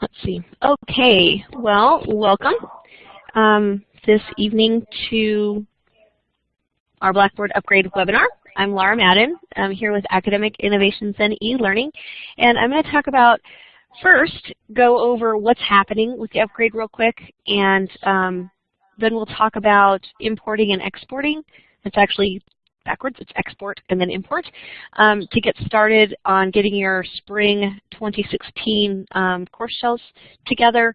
Let's see. Okay, well, welcome um, this evening to our Blackboard Upgrade webinar. I'm Laura Madden. I'm here with Academic Innovations and E-Learning, and I'm going to talk about first go over what's happening with the upgrade real quick, and um, then we'll talk about importing and exporting. It's actually backwards, it's export and then import, um, to get started on getting your spring 2016 um, course shells together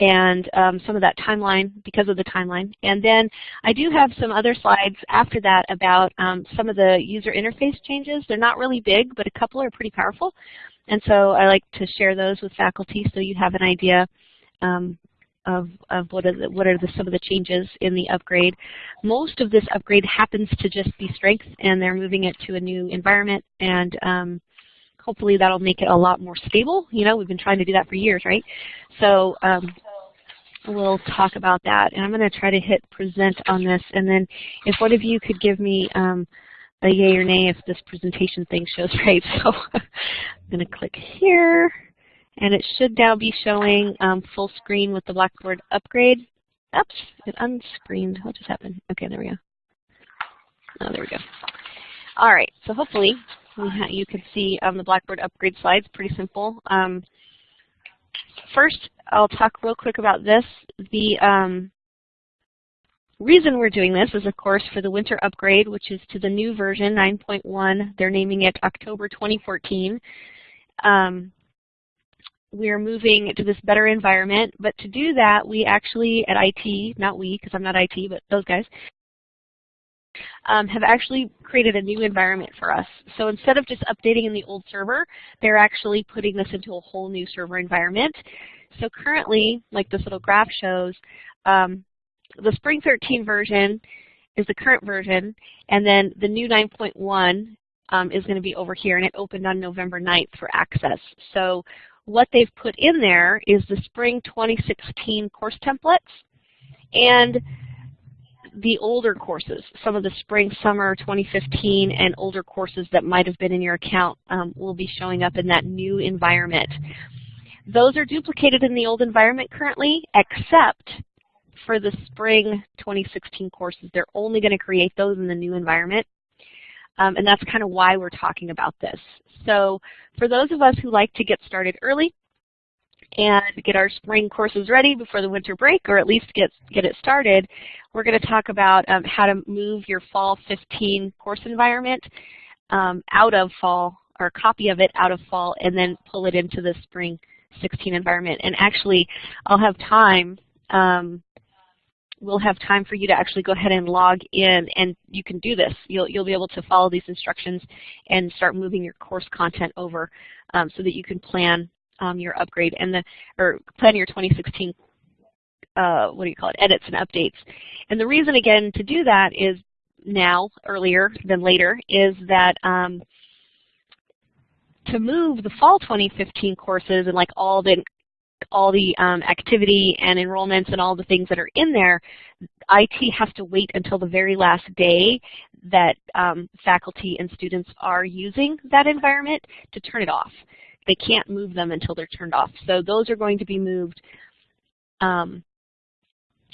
and um, some of that timeline because of the timeline. And then I do have some other slides after that about um, some of the user interface changes. They're not really big, but a couple are pretty powerful. And so I like to share those with faculty so you have an idea um, of, of what are, the, what are the, some of the changes in the upgrade. Most of this upgrade happens to just be strength, and they're moving it to a new environment, and um, hopefully that'll make it a lot more stable. You know, we've been trying to do that for years, right? So um, we'll talk about that. And I'm going to try to hit present on this, and then if one of you could give me um, a yay or nay if this presentation thing shows right. So I'm going to click here. And it should now be showing um, full screen with the Blackboard upgrade. Oops, it unscreened. What just happened? Okay, there we go. Oh, there we go. All right, so hopefully you can see um, the Blackboard upgrade slides. Pretty simple. Um, first, I'll talk real quick about this. The um, reason we're doing this is, of course, for the winter upgrade, which is to the new version, 9.1. They're naming it October 2014. Um, we're moving to this better environment. But to do that, we actually at IT, not we, because I'm not IT, but those guys, um, have actually created a new environment for us. So instead of just updating in the old server, they're actually putting this into a whole new server environment. So currently, like this little graph shows, um, the Spring 13 version is the current version, and then the new 9.1 um, is going to be over here, and it opened on November 9th for access. So what they've put in there is the spring 2016 course templates and the older courses, some of the spring, summer 2015 and older courses that might have been in your account um, will be showing up in that new environment. Those are duplicated in the old environment currently, except for the spring 2016 courses. They're only going to create those in the new environment. Um, and that's kind of why we're talking about this. So for those of us who like to get started early and get our spring courses ready before the winter break, or at least get, get it started, we're going to talk about um, how to move your fall 15 course environment um, out of fall, or a copy of it out of fall, and then pull it into the spring 16 environment. And actually, I'll have time um, we'll have time for you to actually go ahead and log in and you can do this. You'll, you'll be able to follow these instructions and start moving your course content over um, so that you can plan um, your upgrade and the, or plan your 2016, uh, what do you call it, edits and updates. And the reason again to do that is now, earlier than later, is that um, to move the fall 2015 courses and like all the all the um, activity and enrollments and all the things that are in there, IT has to wait until the very last day that um, faculty and students are using that environment to turn it off. They can't move them until they're turned off. So those are going to be moved um,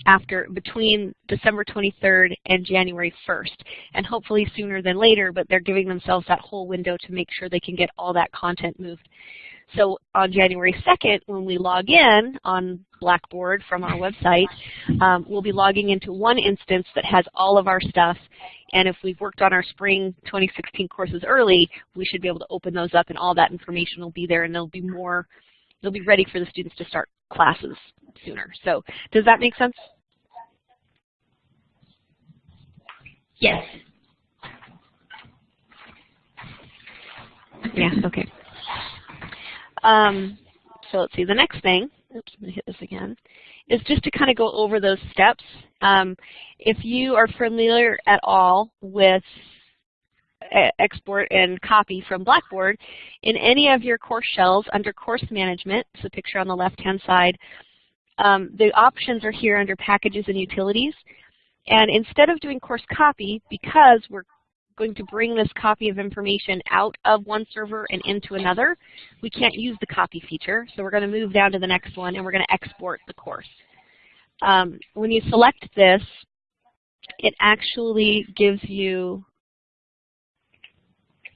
after between December 23rd and January 1st, and hopefully sooner than later, but they're giving themselves that whole window to make sure they can get all that content moved. So on January 2nd, when we log in on Blackboard from our website, um, we'll be logging into one instance that has all of our stuff. And if we've worked on our spring 2016 courses early, we should be able to open those up and all that information will be there and they'll be more, they'll be ready for the students to start classes sooner. So does that make sense? Yes. Yeah, okay. Um, so let's see, the next thing, oops, I'm going to hit this again, is just to kind of go over those steps. Um, if you are familiar at all with export and copy from Blackboard, in any of your course shells under course management, it's the picture on the left-hand side, um, the options are here under packages and utilities. And instead of doing course copy, because we're going to bring this copy of information out of one server and into another, we can't use the copy feature. So we're going to move down to the next one and we're going to export the course. Um, when you select this, it actually gives you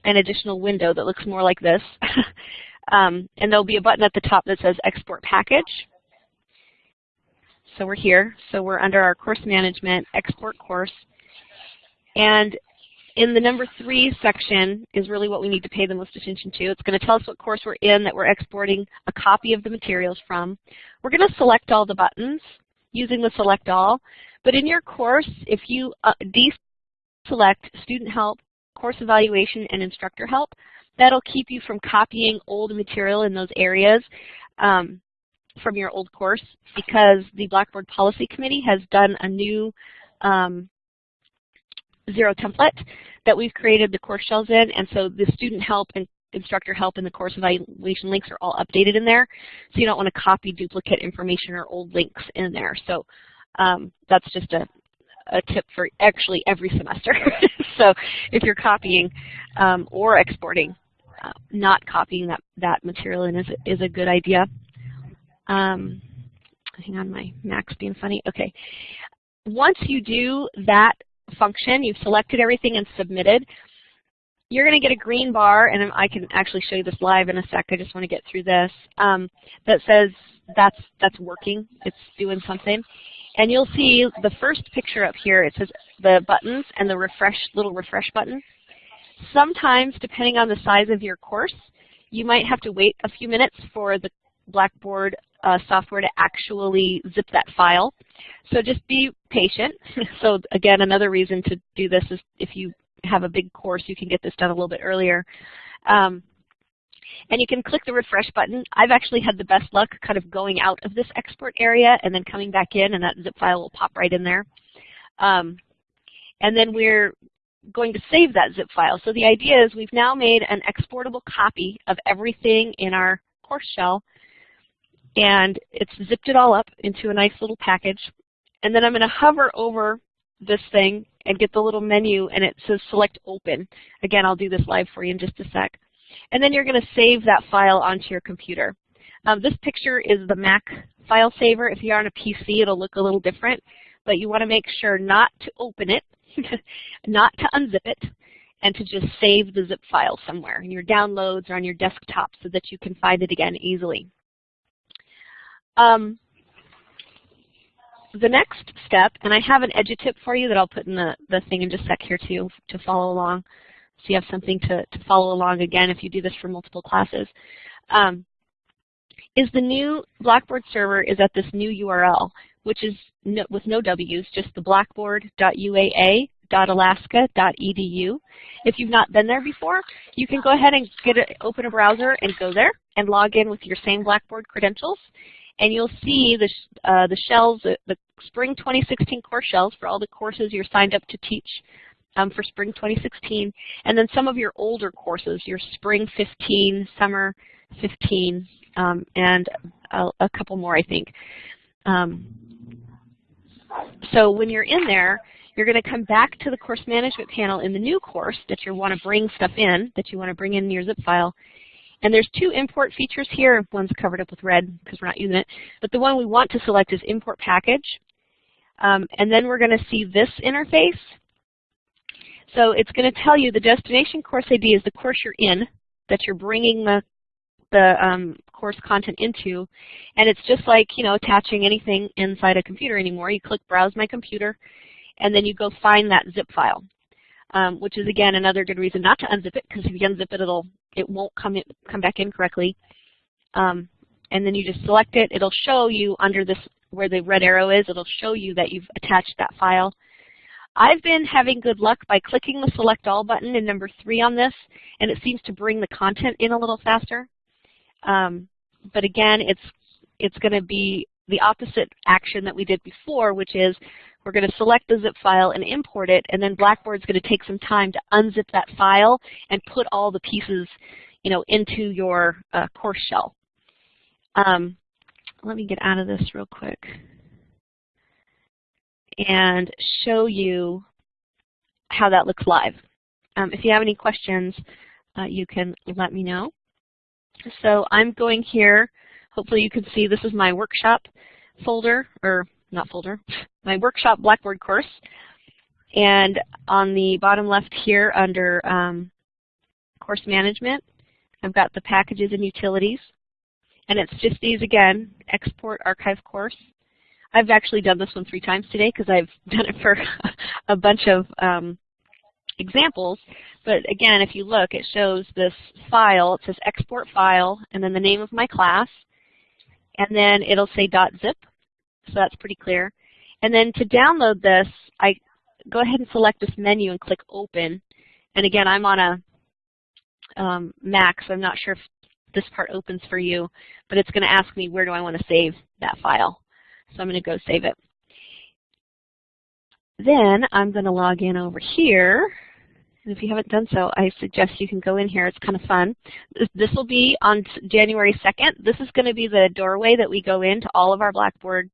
an additional window that looks more like this. um, and there'll be a button at the top that says Export Package. So we're here. So we're under our course management, export course. And in the number three section is really what we need to pay the most attention to. It's going to tell us what course we're in that we're exporting a copy of the materials from. We're going to select all the buttons using the select all. But in your course, if you uh, deselect student help, course evaluation, and instructor help, that'll keep you from copying old material in those areas um, from your old course because the Blackboard Policy Committee has done a new um, Xero template that we've created the course shells in, and so the student help and instructor help and the course evaluation links are all updated in there. So you don't want to copy duplicate information or old links in there. So um, that's just a, a tip for actually every semester. so if you're copying um, or exporting, uh, not copying that, that material in is, is a good idea. Um, hang on, my Mac's being funny. Okay. Once you do that function, you've selected everything and submitted, you're going to get a green bar, and I can actually show you this live in a sec. I just want to get through this. Um, that says that's that's working. It's doing something. And you'll see the first picture up here. It says the buttons and the refresh little refresh button. Sometimes, depending on the size of your course, you might have to wait a few minutes for the Blackboard uh, software to actually zip that file. So just be patient. so again, another reason to do this is if you have a big course, you can get this done a little bit earlier. Um, and you can click the refresh button. I've actually had the best luck kind of going out of this export area and then coming back in, and that zip file will pop right in there. Um, and then we're going to save that zip file. So the idea is we've now made an exportable copy of everything in our course shell, and it's zipped it all up into a nice little package. And then I'm going to hover over this thing and get the little menu and it says select open. Again, I'll do this live for you in just a sec. And then you're going to save that file onto your computer. Um, this picture is the Mac file saver. If you're on a PC, it'll look a little different, but you want to make sure not to open it, not to unzip it, and to just save the zip file somewhere in your downloads or on your desktop so that you can find it again easily. Um, the next step, and I have an edutip for you that I'll put in the, the thing in just a sec here too to follow along. So you have something to, to follow along again if you do this for multiple classes. Um, is the new Blackboard server is at this new URL, which is no, with no W's, just the blackboard.uaa.alaska.edu. If you've not been there before, you can go ahead and get a, open a browser and go there and log in with your same Blackboard credentials and you'll see the, uh, the shells, uh, the spring 2016 course shells for all the courses you're signed up to teach um, for spring 2016, and then some of your older courses, your spring 15, summer 15, um, and a, a, couple more, I think. Um, so when you're in there, you're going to come back to the course management panel in the new course that you want to bring stuff in, that you want to bring in your zip file, and there's two import features here. One's covered up with red because we're not using it. But the one we want to select is import package. Um, and then we're going to see this interface. So it's going to tell you the destination course ID is the course you're in that you're bringing the, the um, course content into. And it's just like, you know, attaching anything inside a computer anymore. You click Browse My Computer, and then you go find that zip file um, which is again another good reason not to unzip it because if you unzip it, it'll it won't come in, come back in correctly. Um, and then you just select it. It'll show you under this where the red arrow is. It'll show you that you've attached that file. I've been having good luck by clicking the Select All button in number three on this, and it seems to bring the content in a little faster. Um, but again, it's it's going to be the opposite action that we did before, which is we're going to select the zip file and import it, and then Blackboard's going to take some time to unzip that file and put all the pieces you know, into your uh, course shell. Um, let me get out of this real quick and show you how that looks live. um, if you have any questions, uh, you can let me know. So I'm going here. Hopefully you can see this is my workshop folder, or not folder, my workshop Blackboard course. And on the bottom left here under um, course management, I've got the packages and utilities. And it's just these again, export archive course. I've actually done this one three times today because I've done it for a bunch of um, examples. But again, if you look, it shows this file. It says export file, and then the name of my class. And then it'll say .zip, so that's pretty clear. And then to download this, I go ahead and select this menu and click Open. And again, I'm on a um, Mac, so I'm not sure if this part opens for you, but it's going to ask me where do I want to save that file. So I'm going to go save it. Then I'm going to log in over here. And if you haven't done so, I suggest you can go in here. It's kind of fun. This will be on January 2nd. This is going to be the doorway that we go into all of our Blackboard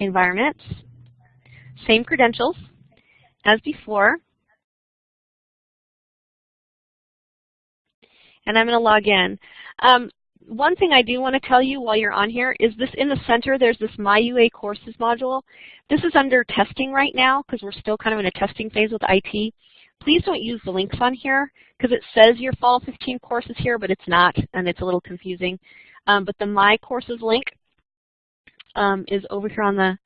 environments. Same credentials as before. And I'm going to log in. Um, one thing I do want to tell you while you're on here is this in the center, there's this My UA Courses module. This is under testing right now because we're still kind of in a testing phase with IT. Please don't use the links on here because it says your Fall 15 courses here, but it's not, and it's a little confusing. Um, but the My Courses link um, is over here on the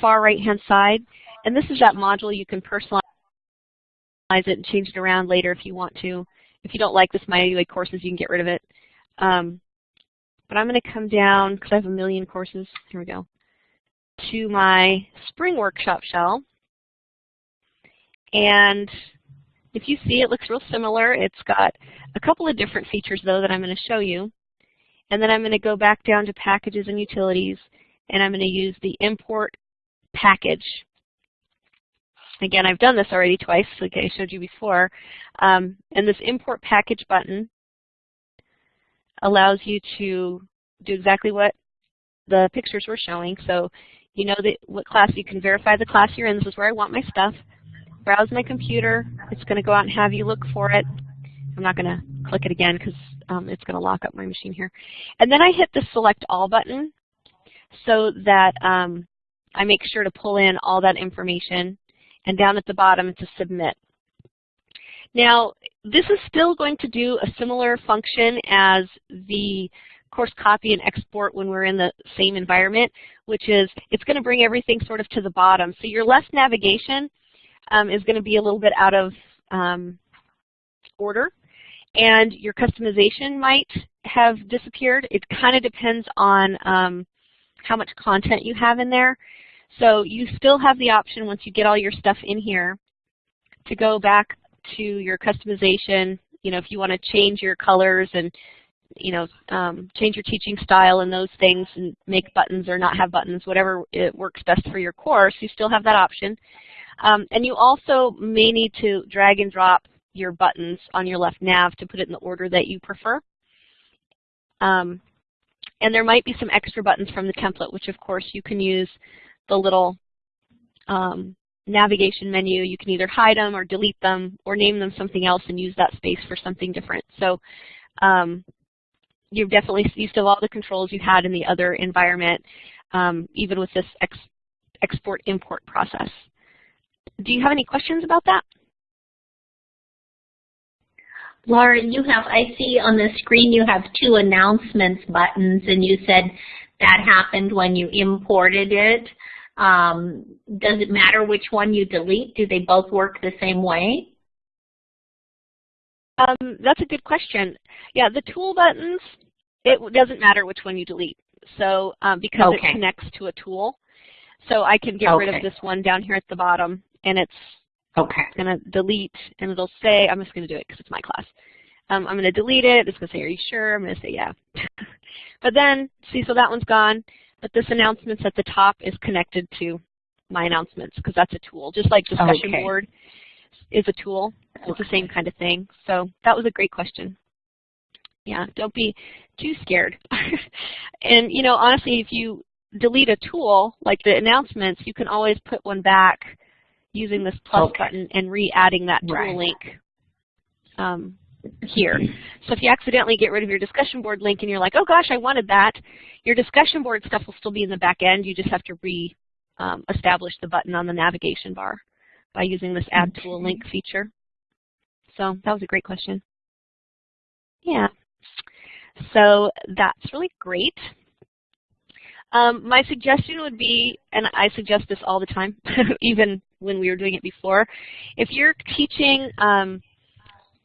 far right-hand side. And this is that module. You can personalize it and change it around later if you want to. If you don't like this My UA courses, you can get rid of it. Um, but I'm going to come down, because I have a million courses, here we go, to my Spring Workshop shell. And if you see, it looks real similar. It's got a couple of different features, though, that I'm going to show you. And then I'm going to go back down to Packages and Utilities, and I'm going to use the Import Package Again, I've done this already twice, like I showed you before. Um, and this import package button allows you to do exactly what the pictures were showing. So you know that what class, you can verify the class you're in. This is where I want my stuff. Browse my computer. It's going to go out and have you look for it. I'm not going to click it again because um, it's going to lock up my machine here. And then I hit the Select All button so that um, I make sure to pull in all that information and down at the bottom it's a submit. Now, this is still going to do a similar function as the course copy and export when we're in the same environment, which is it's going to bring everything sort of to the bottom. So your left navigation um, is going to be a little bit out of um, order, and your customization might have disappeared. It kind of depends on um, how much content you have in there. So you still have the option once you get all your stuff in here to go back to your customization, you know, if you want to change your colors and, you know, um, change your teaching style and those things and make buttons or not have buttons, whatever it works best for your course, you still have that option. Um, and you also may need to drag and drop your buttons on your left nav to put it in the order that you prefer. Um, and there might be some extra buttons from the template, which of course you can use the little um, navigation menu. You can either hide them or delete them or name them something else and use that space for something different. So um, you've definitely, have all the controls you had in the other environment, um, even with this ex export-import process. Do you have any questions about that? Lauren, you have, I see on the screen you have two announcements buttons and you said that happened when you imported it. Um, does it matter which one you delete? Do they both work the same way? Um, that's a good question. Yeah, the tool buttons, it doesn't matter which one you delete. So um, because okay. it connects to a tool, so I can get okay. rid of this one down here at the bottom, and it's okay. going to delete, and it'll say, I'm just going to do it because it's my class. Um, I'm going to delete it. It's going to say, are you sure? I'm going to say, yeah. but then, see, so that one's gone. But this announcements at the top is connected to my announcements because that's a tool. Just like discussion okay. board is a tool. It's the same kind of thing. So that was a great question. Yeah, don't be too scared. and you know, honestly, if you delete a tool like the announcements, you can always put one back using this plus okay. button and re-adding that tool right. link um, here. So if you accidentally get rid of your discussion board link and you're like, oh gosh, I wanted that, your discussion board stuff will still be in the back end. You just have to re-establish um, the button on the navigation bar by using this add tool link feature. So that was a great question. Yeah. So that's really great. Um, my suggestion would be, and I suggest this all the time, even when we were doing it before, if you're teaching um,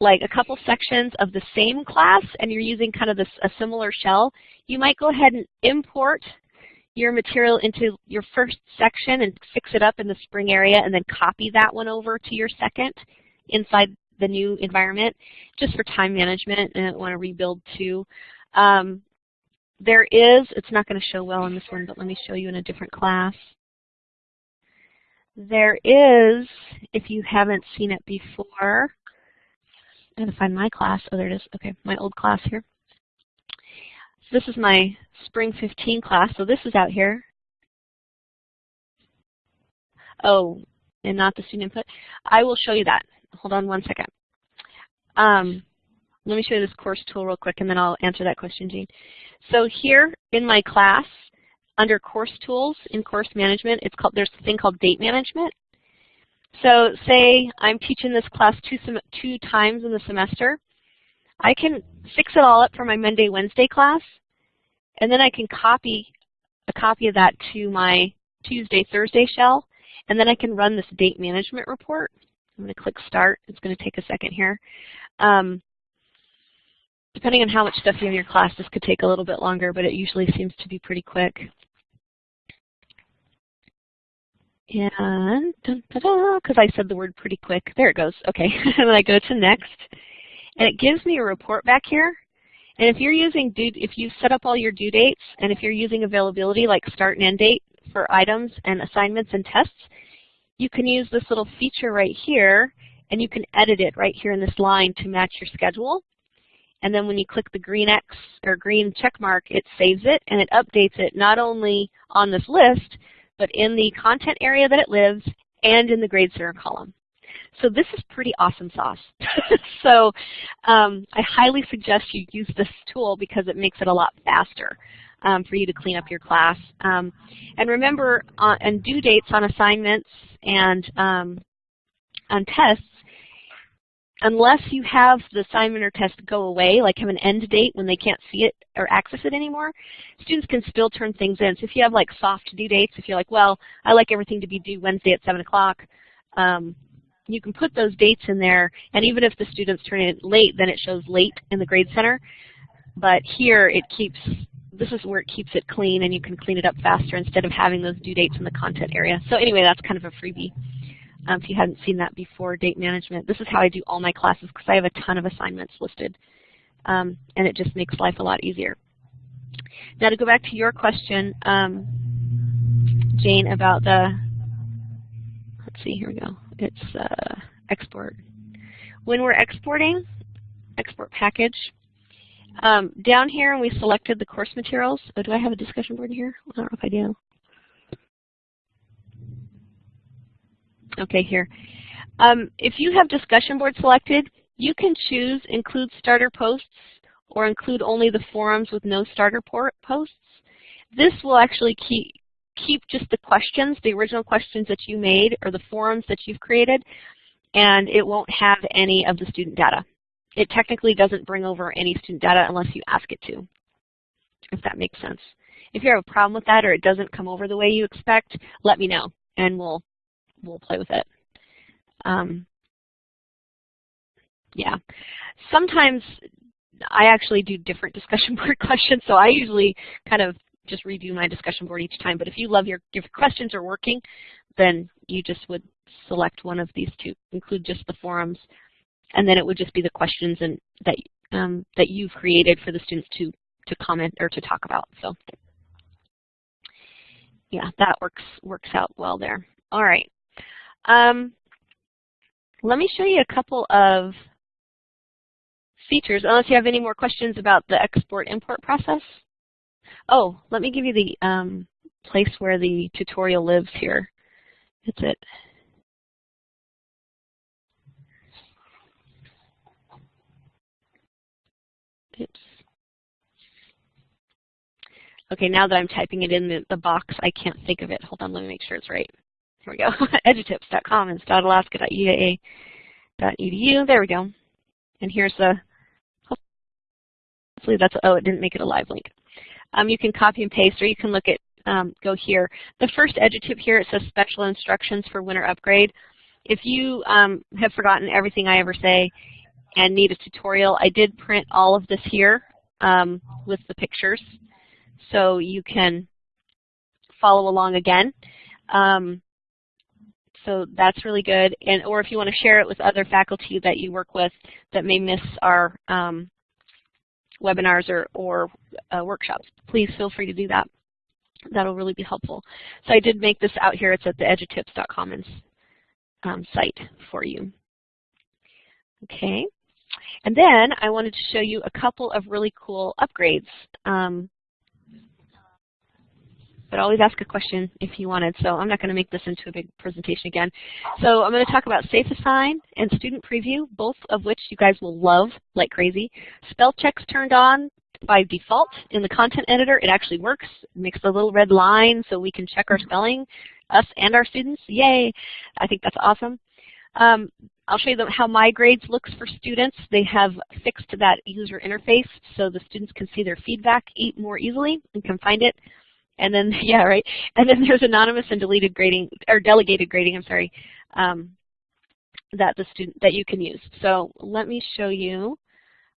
like a couple sections of the same class and you're using kind of this, a similar shell, you might go ahead and import your material into your first section and fix it up in the spring area and then copy that one over to your second inside the new environment just for time management and want to rebuild too. Um, there is, it's not going to show well in this one, but let me show you in a different class. There is, if you haven't seen it before, I'm going to find my class. Oh, there it is. Okay, my old class here. This is my Spring 15 class, so this is out here. Oh, and not the student input. I will show you that. Hold on one second. Um, let me show you this course tool real quick, and then I'll answer that question, Jean. So here in my class, under course tools in course management, it's called there's a thing called date management. So say I'm teaching this class two, two times in the semester. I can fix it all up for my Monday, Wednesday class, and then I can copy a copy of that to my Tuesday, Thursday shell, and then I can run this date management report. I'm going to click Start. It's going to take a second here. Um, depending on how much stuff you have in your class, this could take a little bit longer, but it usually seems to be pretty quick. And, because I said the word pretty quick. There it goes. Okay, and then I go to next. And it gives me a report back here. And if you're using due, if you set up all your due dates, and if you're using availability like start and end date for items and assignments and tests, you can use this little feature right here, and you can edit it right here in this line to match your schedule. And then when you click the green X or green check mark, it saves it and it updates it not only on this list, but in the content area that it lives and in the grade center column. So this is pretty awesome sauce. so um, I highly suggest you use this tool because it makes it a lot faster um, for you to clean up your class. Um, and remember, uh, and due dates on assignments and um, on tests, unless you have the assignment or test go away, like have an end date when they can't see it or access it anymore, students can still turn things in. So if you have like soft due dates, if you're like, well, I like everything to be due Wednesday at 7 o'clock, um, you can put those dates in there, and even if the students turn it late, then it shows late in the Grade Center. But here it keeps, this is where it keeps it clean, and you can clean it up faster instead of having those due dates in the content area. So anyway, that's kind of a freebie um, if you hadn't seen that before, date management. This is how I do all my classes because I have a ton of assignments listed, um, and it just makes life a lot easier. Now to go back to your question, um, Jane, about the, let's see, here we go. It's uh, export. When we're exporting, export package, um, down here and we selected the course materials. Oh, do I have a discussion board here? I don't know if I do. Okay, here. Um, if you have discussion board selected, you can choose include starter posts or include only the forums with no starter posts. This will actually keep, keep just the questions, the original questions that you made or the forums that you've created, and it won't have any of the student data. It technically doesn't bring over any student data unless you ask it to, if that makes sense. If you have a problem with that or it doesn't come over the way you expect, let me know and we'll we'll play with it. Um, yeah. Sometimes I actually do different discussion board questions, so I usually kind of just redo my discussion board each time. But if you love your if questions are working, then you just would select one of these two, include just the forums, and then it would just be the questions and that um, that you've created for the students to to comment or to talk about. So yeah, that works works out well there. All right. Um, let me show you a couple of features, unless you have any more questions about the export-import process. Oh, let me give you the um, place where the tutorial lives here. That's it. Oops. Okay, now that I'm typing it in the, the box, I can't think of it. Hold on, let me make sure it's right. Here we go. edutips.com and .alaska.uaa.edu. There we go. And here's the, hopefully that's, oh, it didn't make it a live link. Um, you can copy and paste, or you can look at, um, go here. The first edutip here, it says special instructions for winter upgrade. If you um, have forgotten everything I ever say and need a tutorial, I did print all of this here um, with the pictures so you can follow along again. Um, so that's really good. And or if you want to share it with other faculty that you work with that may miss our um, webinars or, or uh, workshops, please feel free to do that. That'll really be helpful. So I did make this out here. It's at the edutips.commons um, site for you. Okay. And then I wanted to show you a couple of really cool upgrades. Um, but always ask a question if you wanted. So I'm not going to make this into a big presentation again. So I'm going to talk about Safe Assign and Student Preview, both of which you guys will love like crazy. Spell checks turned on by default in the content editor. It actually works. It makes a little red line so we can check our spelling, us and our students. Yay! I think that's awesome. Um, I'll show you how My Grades looks for students. They have fixed that user interface so the students can see their feedback more easily and can find it and then, yeah, right. And then there's anonymous and deleted grading, or delegated grading, I'm sorry, um, that the student, that you can use. So let me show you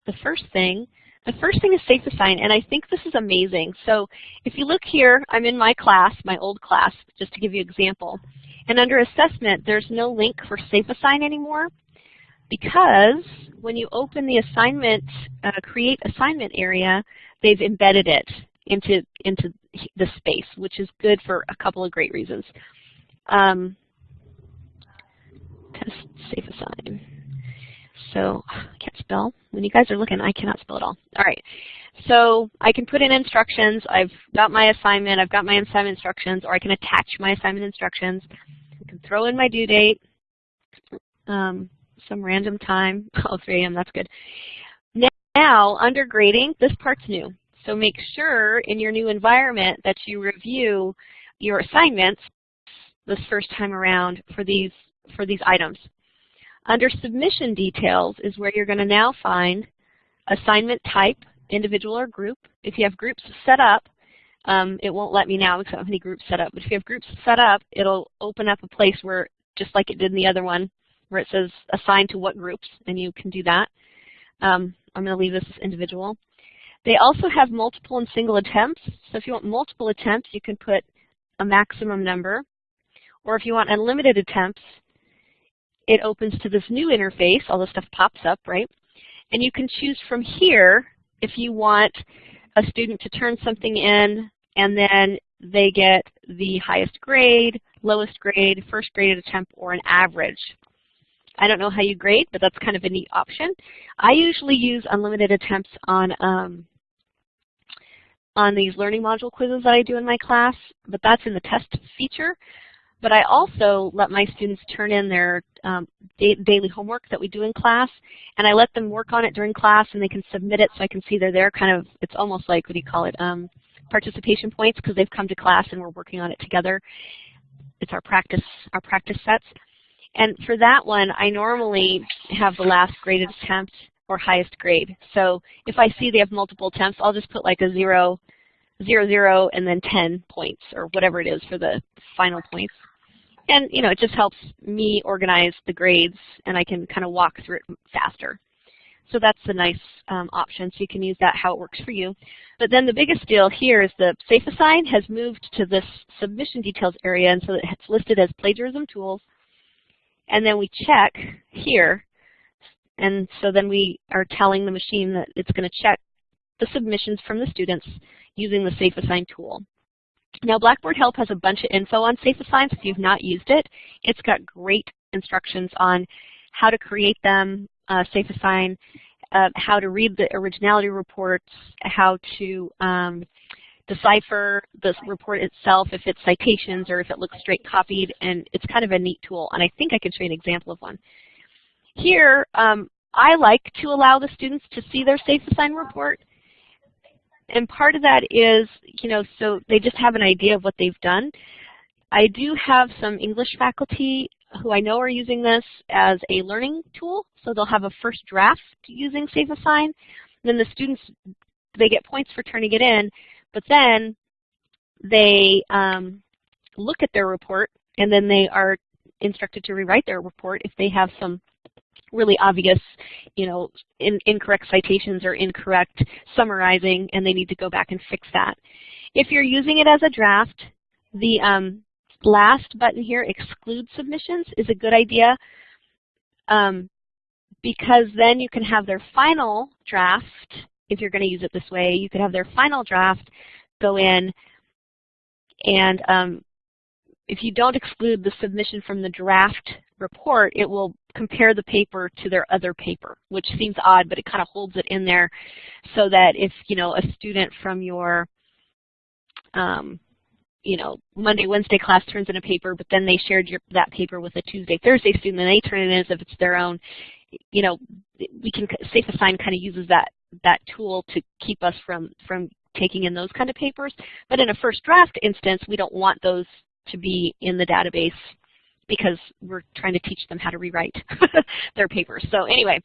the first thing. The first thing is Safe Assign, and I think this is amazing. So if you look here, I'm in my class, my old class, just to give you an example. And under assessment, there's no link for Safe Assign anymore because when you open the assignment, uh, create assignment area, they've embedded it into, into the space, which is good for a couple of great reasons. Um, test SafeAssign. So I can't spell. When you guys are looking, I cannot spell at all. All right. So I can put in instructions. I've got my assignment. I've got my assignment instructions, or I can attach my assignment instructions. I can throw in my due date, um, some random time. Oh, 3 a.m. That's good. Now, under grading, this part's new. So make sure in your new environment that you review your assignments this first time around for these, for these items. Under submission details is where you're going to now find assignment type, individual or group. If you have groups set up, um, it won't let me now because I don't have any groups set up. But if you have groups set up, it'll open up a place where, just like it did in the other one, where it says assign to what groups, and you can do that. Um, I'm going to leave this as individual. They also have multiple and single attempts. So if you want multiple attempts, you can put a maximum number. Or if you want unlimited attempts, it opens to this new interface. All this stuff pops up, right? And you can choose from here if you want a student to turn something in and then they get the highest grade, lowest grade, first graded attempt, or an average. I don't know how you grade, but that's kind of a neat option. I usually use unlimited attempts on um, on these learning module quizzes that I do in my class, but that's in the test feature. But I also let my students turn in their um, da daily homework that we do in class, and I let them work on it during class, and they can submit it so I can see they're there. Kind of, it's almost like what do you call it? Um, participation points because they've come to class and we're working on it together. It's our practice, our practice sets. And for that one, I normally have the last graded attempt or highest grade. So if I see they have multiple attempts, I'll just put like a zero, zero, zero, and then 10 points or whatever it is for the final points. And you know, it just helps me organize the grades and I can kind of walk through it faster. So that's a nice um, option, so you can use that how it works for you. But then the biggest deal here is the SafeAssign has moved to this submission details area, and so it's listed as plagiarism tools. And then we check here and so then we are telling the machine that it's going to check the submissions from the students using the SafeAssign tool. Now Blackboard Help has a bunch of info on SafeAssign, so if you've not used it, it's got great instructions on how to create them, uh, SafeAssign, uh, how to read the originality reports, how to um, decipher the report itself, if it's citations or if it looks straight copied, and it's kind of a neat tool. And I think I can show you an example of one. Here, um, I like to allow the students to see their Safe Assign report. And part of that is, you know, so they just have an idea of what they've done. I do have some English faculty who I know are using this as a learning tool. So they'll have a first draft using Safe Assign. Then the students, they get points for turning it in, but then they um, look at their report and then they are instructed to rewrite their report if they have some really obvious, you know, in, incorrect citations or incorrect summarizing, and they need to go back and fix that. If you're using it as a draft, the um, last button here, exclude submissions, is a good idea um, because then you can have their final draft, if you're going to use it this way, you could have their final draft go in and um, if you don't exclude the submission from the draft report, it will compare the paper to their other paper, which seems odd, but it kind of holds it in there so that if, you know, a student from your, um, you know, Monday, Wednesday class turns in a paper, but then they shared your, that paper with a Tuesday, Thursday student, and they turn it in as if it's their own, you know, we can, Safe Assign kind of uses that, that tool to keep us from, from taking in those kind of papers. But in a first draft instance, we don't want those to be in the database because we're trying to teach them how to rewrite their papers. So anyway,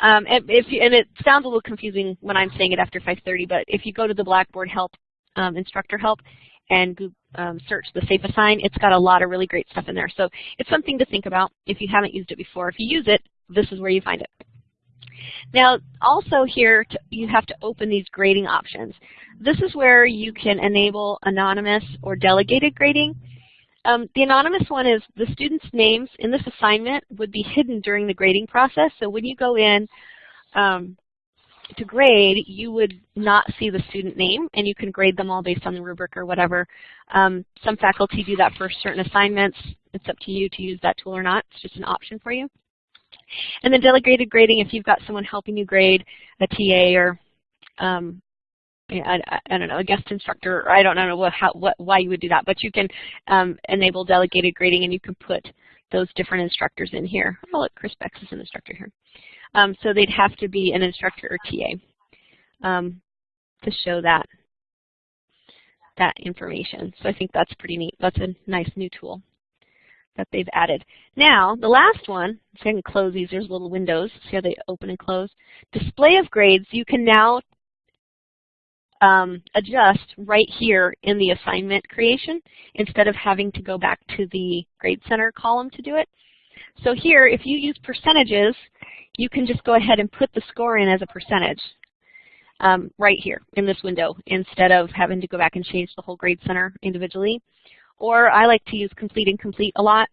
um, if you, and it sounds a little confusing when I'm saying it after 5.30, but if you go to the Blackboard Help, um, Instructor Help, and um, search the Safe Assign, it's got a lot of really great stuff in there. So it's something to think about if you haven't used it before. If you use it, this is where you find it. Now, also here, to, you have to open these grading options. This is where you can enable anonymous or delegated grading. Um, the anonymous one is the students' names in this assignment would be hidden during the grading process. So when you go in um, to grade, you would not see the student name, and you can grade them all based on the rubric or whatever. Um, some faculty do that for certain assignments. It's up to you to use that tool or not. It's just an option for you. And then delegated grading, if you've got someone helping you grade, a TA or um, I, I, don't know, a guest instructor, or I don't know what, how, what, why you would do that, but you can um, enable delegated grading and you can put those different instructors in here. Oh, look, Chris Bex is an instructor here. Um, so they'd have to be an instructor or TA um, to show that that information. So I think that's pretty neat. That's a nice new tool that they've added. Now, the last one, so I can close these, there's little windows, see how they open and close. Display of grades, you can now um, adjust right here in the assignment creation instead of having to go back to the Grade Center column to do it. So here, if you use percentages, you can just go ahead and put the score in as a percentage um, right here in this window instead of having to go back and change the whole Grade Center individually. Or I like to use complete and complete a lot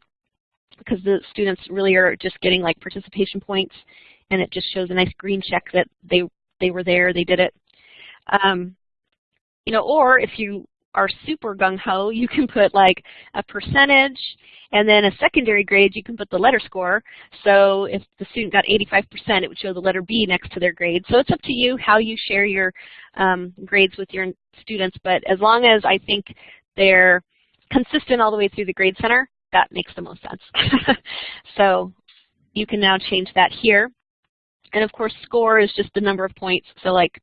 because the students really are just getting like participation points and it just shows a nice green check that they, they were there, they did it. Um, you know, or if you are super gung-ho, you can put like a percentage and then a secondary grade, you can put the letter score. So if the student got 85%, it would show the letter B next to their grade. So it's up to you how you share your um, grades with your students, but as long as I think they're consistent all the way through the Grade Center, that makes the most sense. so you can now change that here. And of course, score is just the number of points. So like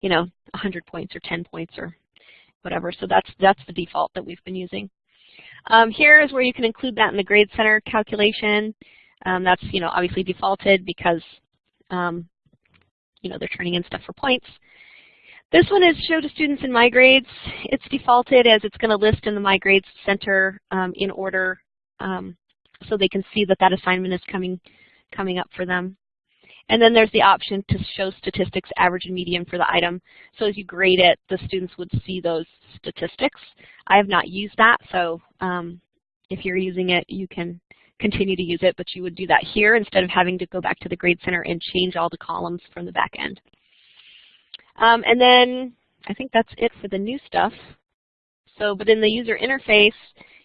you know, 100 points or 10 points or whatever. So that's, that's the default that we've been using. Um, here is where you can include that in the Grade Center calculation. Um, that's, you know, obviously defaulted because, um, you know, they're turning in stuff for points. This one is show to students in My Grades. It's defaulted as it's going to list in the My Grades Center um, in order um, so they can see that that assignment is coming, coming up for them. And then there's the option to show statistics, average and median for the item. So as you grade it, the students would see those statistics. I have not used that, so um, if you're using it, you can continue to use it, but you would do that here instead of having to go back to the Grade Center and change all the columns from the back end. Um, and then I think that's it for the new stuff. So, but in the user interface,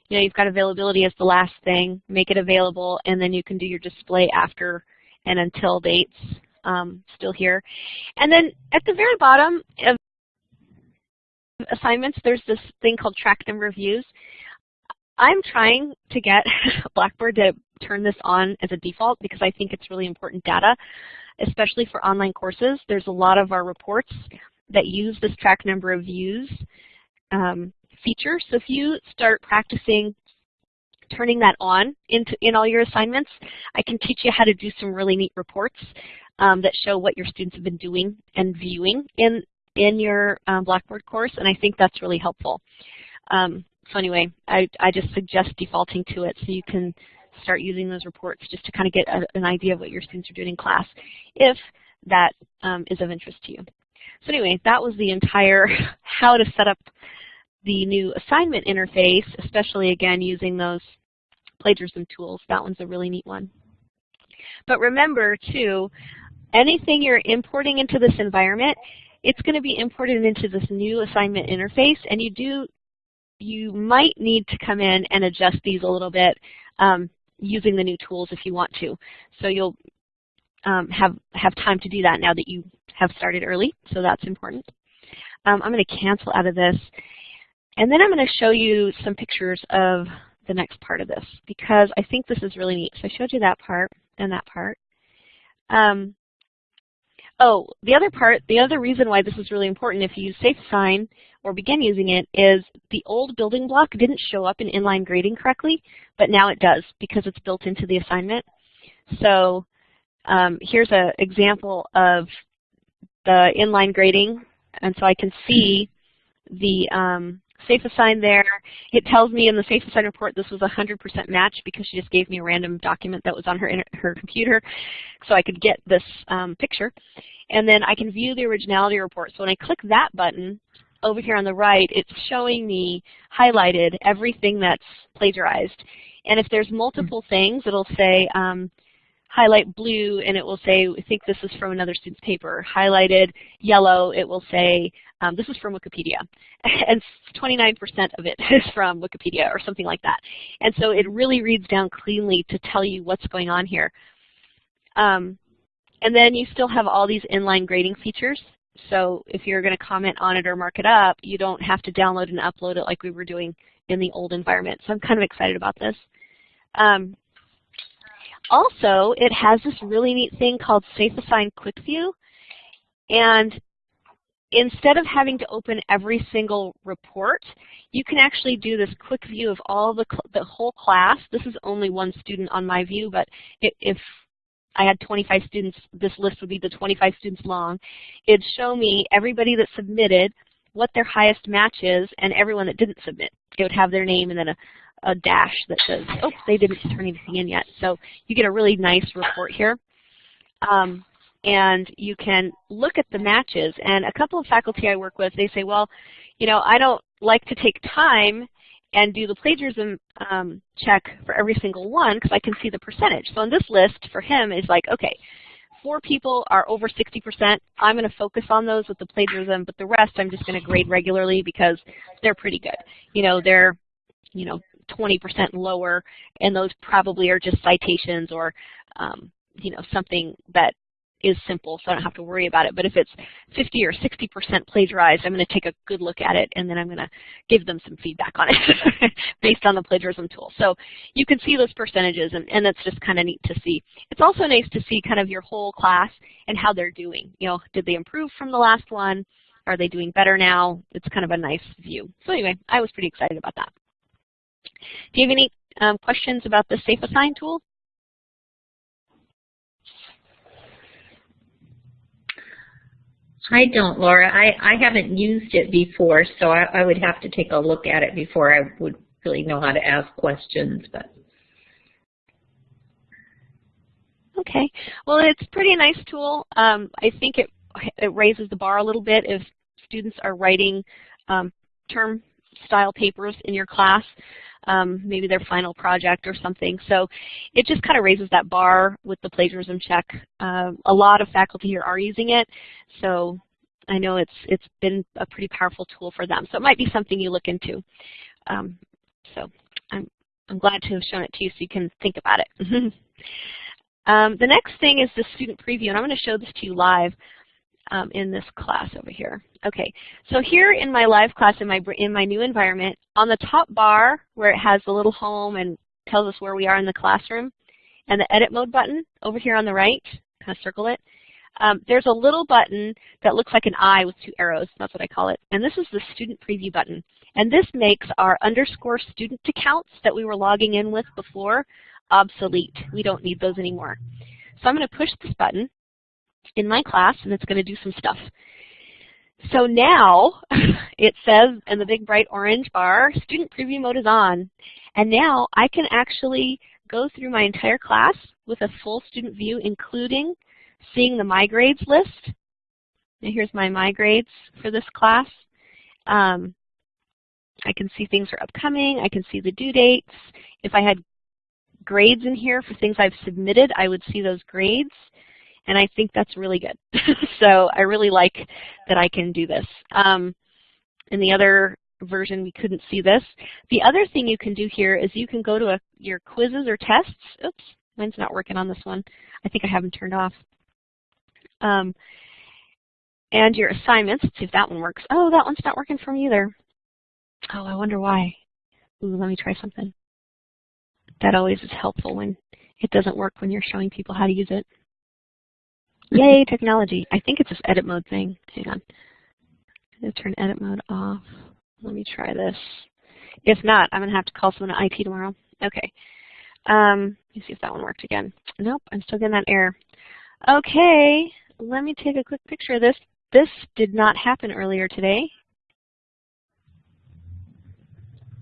you know, you've got availability as the last thing, make it available, and then you can do your display after and until dates um, still here. And then at the very bottom of assignments, there's this thing called track number of views. I'm trying to get Blackboard to turn this on as a default because I think it's really important data. especially for online courses. There's a lot of our reports that use this track number of views um, feature. So if you start practicing turning that on into in all your assignments, I can teach you how to do some really neat reports um, that show what your students have been doing and viewing in in your um, Blackboard course, and I think that's really helpful. Um, so anyway, I, I just suggest defaulting to it so you can start using those reports just to kind of get a, an idea of what your students are doing in class, if that um, is of interest to you. So anyway, that was the entire how to set up the new assignment interface, especially again using those plagiarism tools. That one's a really neat one. But remember too, anything you're importing into this environment, it's going to be imported into this new assignment interface, and you do, you might need to come in and adjust these a little bit um, using the new tools if you want to. So you'll um, have have time to do that now that you have started early, so that's important. Um, I'm going to cancel out of this, and then I'm going to show you some pictures of the next part of this because I think this is really neat. So I showed you that part and that part. Um, oh, the other part, the other reason why this is really important if you use SafeAssign or begin using it is the old building block didn't show up in inline grading correctly, but now it does because it's built into the assignment. So um, here's an example of the inline grading, and so I can see the um, SafeAssign there. It tells me in the SafeAssign report this was a 100% match because she just gave me a random document that was on her, her computer so I could get this um, picture. And then I can view the originality report. So when I click that button over here on the right, it's showing me highlighted everything that's plagiarized. And if there's multiple things, it'll say um, highlight blue and it will say, I think this is from another student's paper. Highlighted yellow, it will say, um, this is from Wikipedia. and 29% of it is from Wikipedia or something like that. And so it really reads down cleanly to tell you what's going on here. Um, and then you still have all these inline grading features. So if you're going to comment on it or mark it up, you don't have to download and upload it like we were doing in the old environment. So I'm kind of excited about this. Um, also, it has this really neat thing called SafeAssign Quick View. And instead of having to open every single report, you can actually do this quick view of all the, the whole class. This is only one student on my view, but if I had 25 students, this list would be the 25 students long. It'd show me everybody that submitted, what their highest match is, and everyone that didn't submit. It would have their name and then a, a dash that says, oh, they didn't turn anything in yet. So you get a really nice report here. Um, and you can look at the matches. And a couple of faculty I work with, they say, well, you know, I don't like to take time and do the plagiarism um, check for every single one because I can see the percentage. So on this list for him is like, okay, four people are over 60%. I'm going to focus on those with the plagiarism, but the rest I'm just going to grade regularly because they're pretty good. You know, they're, you know, 20% lower, and those probably are just citations or, um, you know, something that is simple, so I don't have to worry about it. But if it's 50 or 60% plagiarized, I'm going to take a good look at it, and then I'm going to give them some feedback on it based on the plagiarism tool. So you can see those percentages, and, and that's just kind of neat to see. It's also nice to see kind of your whole class and how they're doing. You know, did they improve from the last one? Are they doing better now? It's kind of a nice view. So anyway, I was pretty excited about that. Do you have any um, questions about the SafeAssign tool? I don't, Laura. I, I haven't used it before, so I, I would have to take a look at it before I would really know how to ask questions. But Okay. Well, it's a pretty nice tool. Um, I think it, it raises the bar a little bit if students are writing um, term style papers in your class um, maybe their final project or something. So it just kind of raises that bar with the plagiarism check. Um, a lot of faculty here are using it, so I know it's it's been a pretty powerful tool for them. So it might be something you look into. Um, so I'm I'm glad to have shown it to you so you can think about it. um, the next thing is the student preview, and I'm going to show this to you live um, in this class over here. Okay, so here in my live class in my, in my new environment, on the top bar where it has the little home and tells us where we are in the classroom, and the edit mode button over here on the right, kind of circle it, Um, there's a little button that looks like an eye with two arrows. That's what I call it. And this is the student preview button. And this makes our underscore student accounts that we were logging in with before obsolete. We don't need those anymore. So I'm going to push this button in my class, and it's going to do some stuff. So now it says in the big bright orange bar, student preview mode is on. And now I can actually go through my entire class with a full student view, including seeing the My Grades list. Here's my My Grades for this class. Um, I can see things are upcoming. I can see the due dates. If I had grades in here for things I've submitted, I would see those grades. And I think that's really good. so I really like that I can do this. Um, in the other version, we couldn't see this. The other thing you can do here is you can go to a, your quizzes or tests. Oops, mine's not working on this one. I think I have them turned off. Um, and your assignments. Let's see if that one works. Oh, that one's not working for me either. Oh, I wonder why. Ooh, let me try something. That always is helpful when it doesn't work when you're showing people how to use it. Yay, technology. I think it's this edit mode thing. Hang on. I'm going to turn edit mode off. Let me try this. If not, I'm going to have to call someone at IT tomorrow. Okay. Um, let me see if that one worked again. Nope, I'm still getting that error. Okay, let me take a quick picture of this. This did not happen earlier today.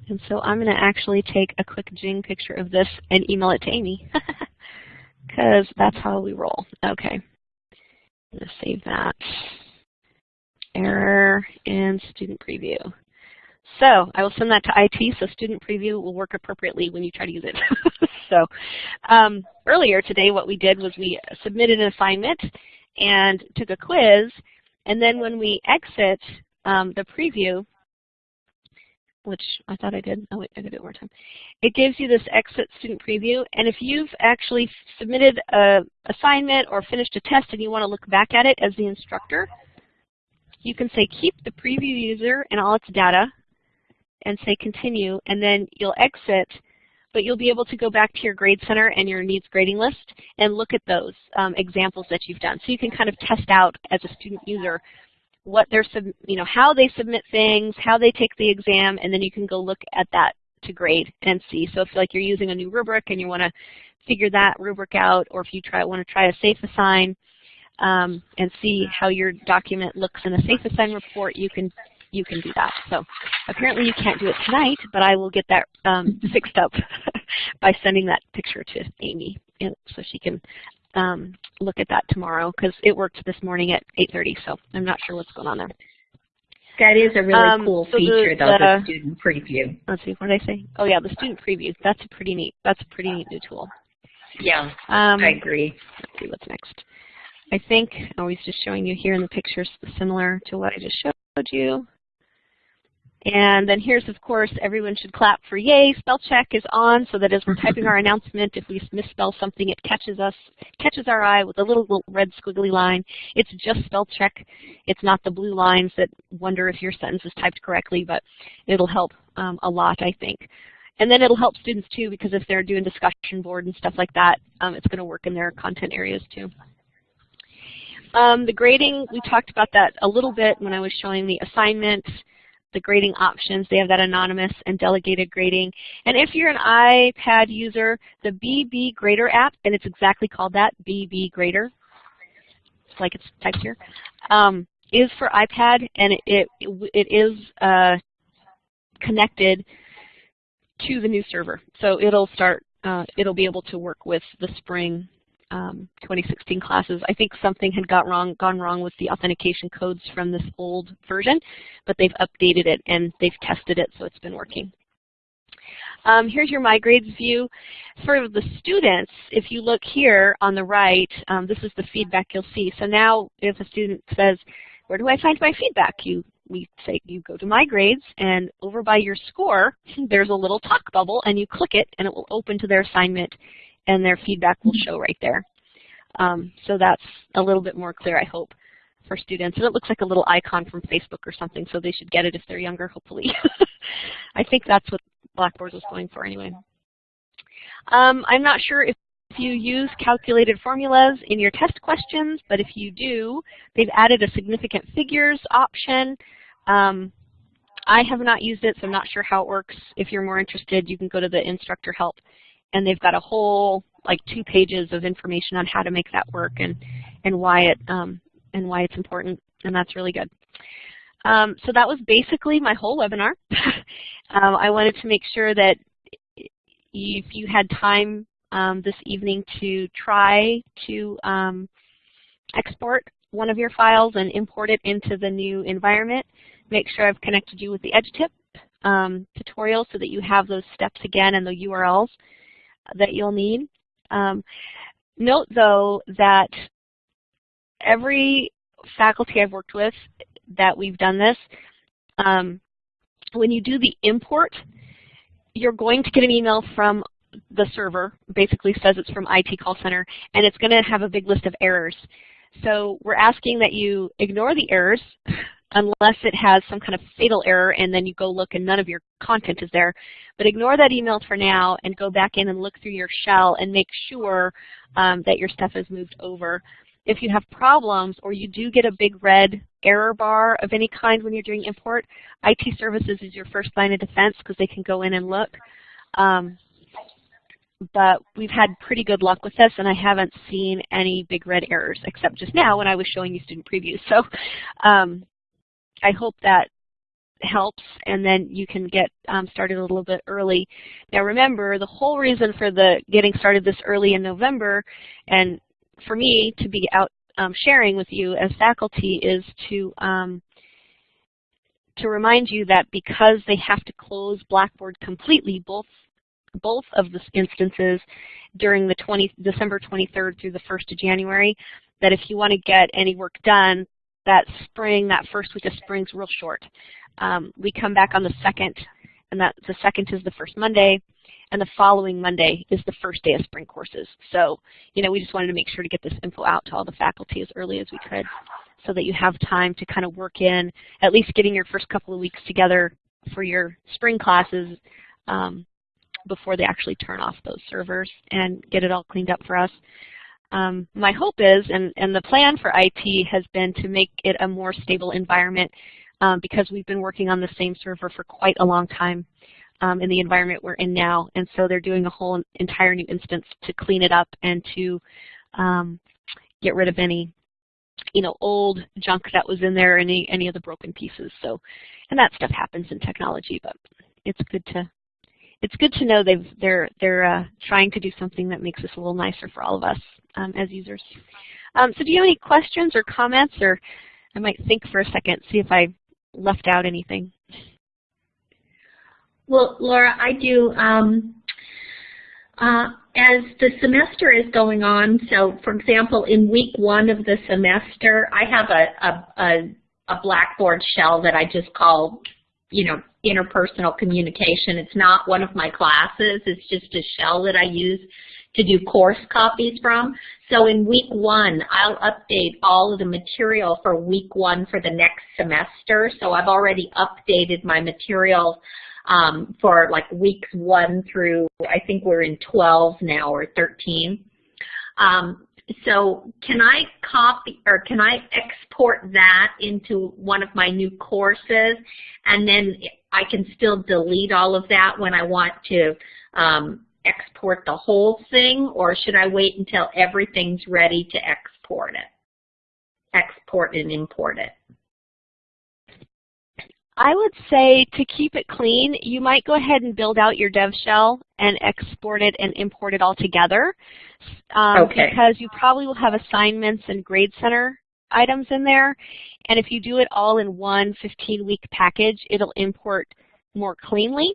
And so I'm going to actually take a quick Jing picture of this and email it to Amy. Because that's how we roll. Okay. I'm going to save that. Error in student preview. So I will send that to IT so student preview will work appropriately when you try to use it. so um, earlier today what we did was we submitted an assignment and took a quiz and then when we exit um, the preview, which I thought I did. Oh, wait, I did it one more time. It gives you this exit student preview, and if you've actually submitted an assignment or finished a test and you want to look back at it as the instructor, you can say keep the preview user and all its data, and say continue, and then you'll exit, but you'll be able to go back to your grade center and your needs grading list and look at those um, examples that you've done. So you can kind of test out as a student user what they're, you know, how they submit things, how they take the exam, and then you can go look at that to grade and see. So if like you're using a new rubric and you want to figure that rubric out, or if you try want to try a SafeAssign um, and see how your document looks in a SafeAssign report, you can you can do that. So apparently you can't do it tonight, but I will get that um, fixed up by sending that picture to Amy so she can um, look at that tomorrow because it worked this morning at 8.30, so I'm not sure what's going on there. That is a really um, cool so feature, the, though, the, the, student preview. Let's see, what did I say? Oh yeah, the student preview. That's a pretty neat. That's a pretty neat new tool. Yeah, um, I agree. Let's see what's next. I think I was just showing you here in the pictures similar to what I just showed you. And then here's, of course, everyone should clap for yay. Spell check is on so that as we're typing our announcement, if we misspell something, it catches us, catches our eye with a little, little red squiggly line. It's just spell check. It's not the blue lines that wonder if your sentence is typed correctly, but it'll help um, a lot, I think. And then it'll help students too because if they're doing discussion board and stuff like that, um, it's going to work in their content areas too. Um, the grading, we talked about that a little bit when I was showing the assignment the grading options. They have that anonymous and delegated grading. And if you're an iPad user, the BB Grader app, and it's exactly called that, BB Grader, it's like it's typed here, um, is for iPad, and it, it, it is uh, connected to the new server. So it'll start, uh, it'll be able to work with the spring um, 2016 classes. I think something had got wrong, gone wrong with the authentication codes from this old version, but they've updated it and they've tested it, so it's been working. Um, here's your My Grades view. For the students, if you look here on the right, um, this is the feedback you'll see. So now if a student says, where do I find my feedback? You we say you go to My Grades, and over by your score, there's a little talk bubble, and you click it, and it will open to their assignment and their feedback will show right there. Um, so that's a little bit more clear, I hope, for students. And it looks like a little icon from Facebook or something, so they should get it if they're younger, hopefully. I think that's what Blackboard was going for anyway. Um, I'm not sure if you use calculated formulas in your test questions, but if you do, they've added a significant figures option. Um, I have not used it, so I'm not sure how it works. If you're more interested, you can go to the instructor help, and they've got a whole like two pages of information on how to make that work and and why it um, and why it's important, and that's really good. Um, so that was basically my whole webinar. um, I wanted to make sure that if you had time um, this evening to try to um, export one of your files and import it into the new environment, make sure I've connected you with the EdgeTip um, tutorial so that you have those steps again and the URLs that you'll need. Um, note, though, that every faculty I've worked with that we've done this, um, when you do the import, you're going to get an email from the server, basically says it's from IT call center, and it's going to have a big list of errors. So we're asking that you ignore the errors unless it has some kind of fatal error and then you go look and none of your content is there. But ignore that email for now and go back in and look through your shell and make sure um, that your stuff is moved over. If you have problems or you do get a big red error bar of any kind when you're doing import, IT services is your first line of defense because they can go in and look. Um, but we've had pretty good luck with this, and I haven't seen any big red errors, except just now when I was showing you student previews. So um, I hope that helps, and then you can get um, started a little bit early. Now remember, the whole reason for the getting started this early in November, and for me to be out um, sharing with you as faculty is to um, to remind you that because they have to close Blackboard completely, both both of the instances during the 20, December 23rd through the 1st of January, that if you want to get any work done, that spring, that first week of spring is real short. Um, we come back on the 2nd, and that the 2nd is the first Monday, and the following Monday is the first day of spring courses. So, you know, we just wanted to make sure to get this info out to all the faculty as early as we could so that you have time to kind of work in at least getting your first couple of weeks together for your spring classes um, before they actually turn off those servers and get it all cleaned up for us. Um, my hope is, and, and the plan for IT has been to make it a more stable environment um, because we've been working on the same server for quite a long time um, in the environment we're in now. And so they're doing a whole entire new instance to clean it up and to um, get rid of any you know, old junk that was in there, any any of the broken pieces. So, and that stuff happens in technology, but it's good to it's good to know they've they're they're uh, trying to do something that makes this a little nicer for all of us um, as users. Um, so do you have any questions or comments, or I might think for a second, see if I left out anything. Well, Laura, I do. Um, uh, as the semester is going on, so for example, in week one of the semester, I have a, a, a, a Blackboard shell that I just call, you know, interpersonal communication. It's not one of my classes. It's just a shell that I use to do course copies from. So in week one, I'll update all of the material for week one for the next semester. So I've already updated my material um, for like weeks one through, I think we're in 12 now or 13. Um, so can I copy or can I export that into one of my new courses and then I can still delete all of that when I want to um, export the whole thing or should I wait until everything's ready to export it? Export and import it. I would say to keep it clean, you might go ahead and build out your dev shell and export it and import it all together. Um, okay. Because you probably will have assignments and grade center items in there. And if you do it all in one 15-week package, it'll import more cleanly.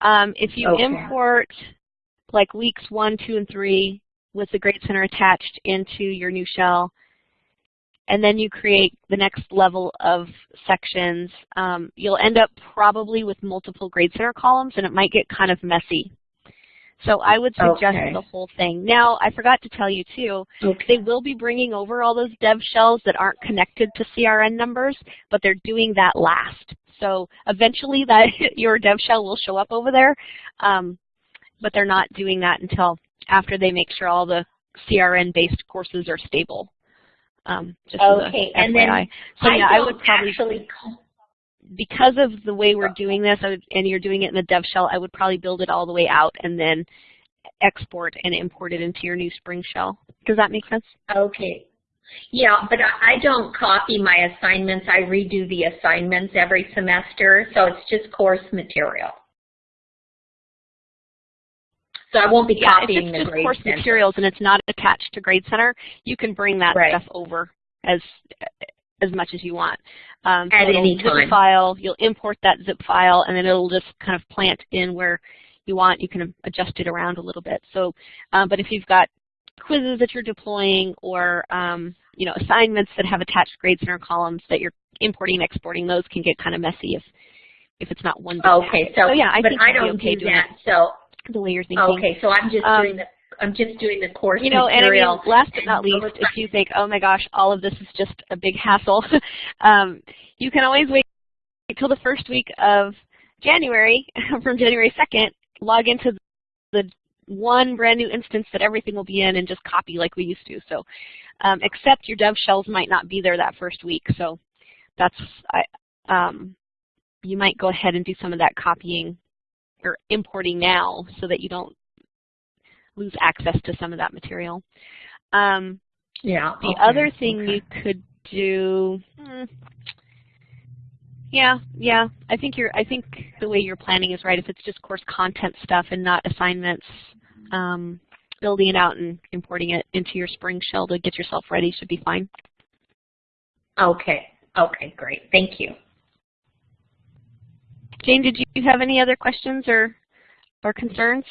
Um, if you okay. import like weeks one, two, and three with the grade center attached into your new shell, and then you create the next level of sections, um, you'll end up probably with multiple grade center columns and it might get kind of messy. So I would suggest okay. the whole thing. Now, I forgot to tell you too, okay. they will be bringing over all those dev shells that aren't connected to CRN numbers, but they're doing that last. So eventually that your dev shell will show up over there, um, but they're not doing that until after they make sure all the CRN-based courses are stable. Um, just okay, and then so I yeah, I would probably actually because of the way we're doing this, would, and you're doing it in the dev shell, I would probably build it all the way out and then export and import it into your new Spring shell. Does that make sense? Okay. Yeah, but I don't copy my assignments. I redo the assignments every semester, so it's just course material. So I won't be Yeah, if copying it's the just grade course center. materials and it's not attached to Grade Center, you can bring that Right. stuff over as as much as you want. Um, At so any zip time. file, you'll import that zip file, and then it'll just kind of plant in where you want. You can adjust it around a little bit. So, um, but if you've got quizzes that you're deploying or um, you know assignments that have attached grades in Center columns that you're importing and exporting, those can get kind of messy if if it's not one. Okay, package. so, yeah, I but think I don't okay do that. So the way you're thinking. okay, so I'm just Um, doing the I'm just doing the course You know, and I mean, last but not least, if you think, oh my gosh, all of this is just a big hassle, um, you can always wait until the first week of January, from January 2nd, log into the one brand new instance that everything will be in and just copy like we used to. So, um, except your dev shells might not be there that first week. So that's, I, um, you might go ahead and do some of that copying or importing now so that you don't lose access to some of that material. Um, yeah. the okay, other thing okay. you could do, hmm, yeah, yeah, I think you're. I think the way you're planning is right. If it's just course content stuff and not assignments, um, building it out and importing it into your Spring shell to get yourself ready should be fine. Okay. Okay, great. Thank you. Jane, did you have any other questions or or concerns?